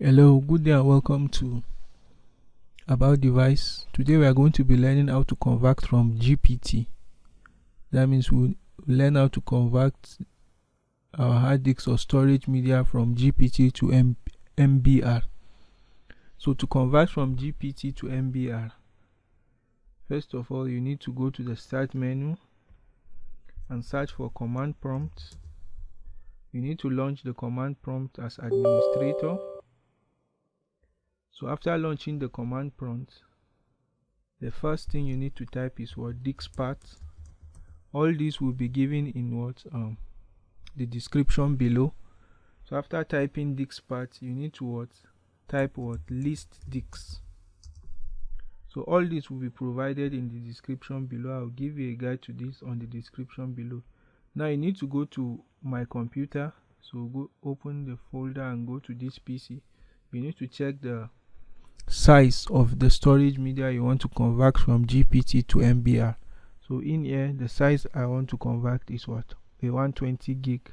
Hello, good day and welcome to About Device. Today we are going to be learning how to convert from GPT. That means we'll learn how to convert our hard disk or storage media from GPT to M MBR. So to convert from GPT to MBR, first of all you need to go to the start menu and search for command prompt. You need to launch the command prompt as administrator so after launching the command prompt, the first thing you need to type is what DiskPart. All these will be given in what um the description below. So after typing DiskPart, you need to what type what list disk. So all this will be provided in the description below. I'll give you a guide to this on the description below. Now you need to go to my computer. So go open the folder and go to this PC. You need to check the size of the storage media you want to convert from GPT to MBR. So in here, the size I want to convert is what? A 120 gig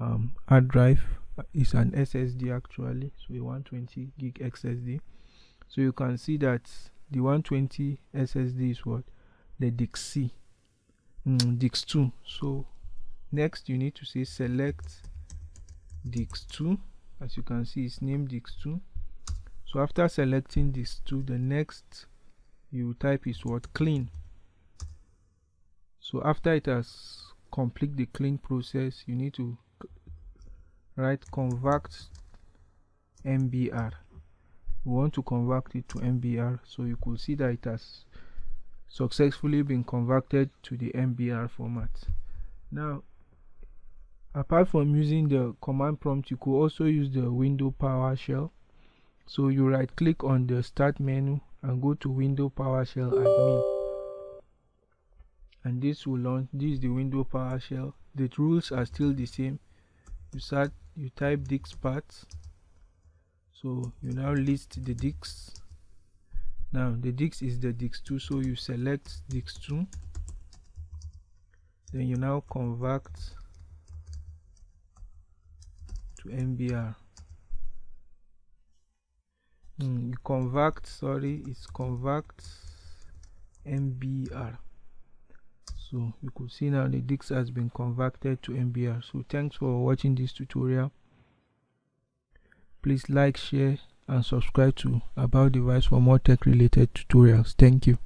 um, hard drive is an SSD actually, so a 120 gig SSD. So you can see that the 120 SSD is what? The DIX-C, mm, DIX2. So next you need to say select DIX2. As you can see, it's named DIX2 so after selecting these two the next you type is what? Clean. So after it has complete the clean process you need to write convert mbr we want to convert it to mbr so you could see that it has successfully been converted to the mbr format. Now apart from using the command prompt you could also use the window powershell so you right click on the start menu and go to window PowerShell admin. And this will launch this is the window PowerShell the rules are still the same. You start you type disk parts. So you now list the disk now the dix is the dix2 so you select dix2 then you now convert to mbr mm, convert sorry it's convert mbr so you could see now the disk has been converted to mbr so thanks for watching this tutorial. Please like share and subscribe to about device for more tech related tutorials. Thank you